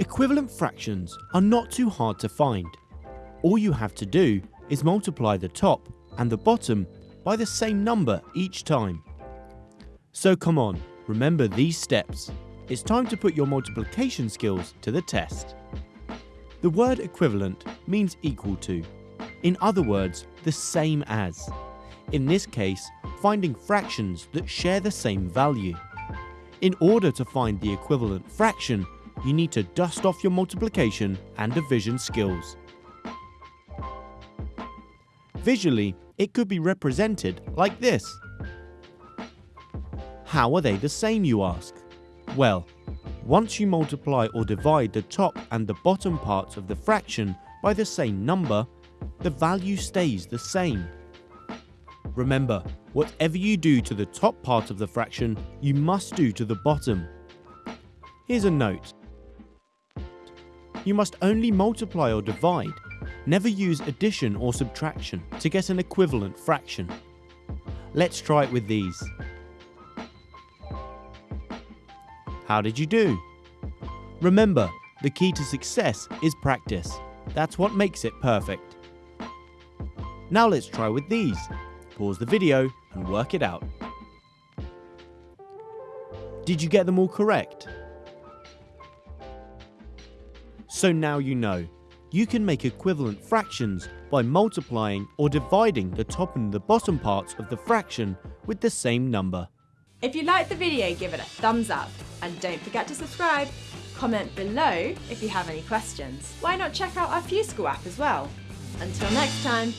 Equivalent fractions are not too hard to find. All you have to do is multiply the top and the bottom by the same number each time. So come on, remember these steps. It's time to put your multiplication skills to the test. The word equivalent means equal to. In other words, the same as. In this case, finding fractions that share the same value. In order to find the equivalent fraction, you need to dust off your multiplication and division skills. Visually, it could be represented like this. How are they the same you ask? Well, once you multiply or divide the top and the bottom parts of the fraction by the same number, the value stays the same. Remember, whatever you do to the top part of the fraction, you must do to the bottom. Here's a note. You must only multiply or divide, never use addition or subtraction to get an equivalent fraction. Let's try it with these. How did you do? Remember, the key to success is practice. That's what makes it perfect. Now let's try with these. Pause the video and work it out. Did you get them all correct? So now you know. You can make equivalent fractions by multiplying or dividing the top and the bottom parts of the fraction with the same number. If you liked the video, give it a thumbs up. And don't forget to subscribe. Comment below if you have any questions. Why not check out our FuseSchool app as well? Until next time,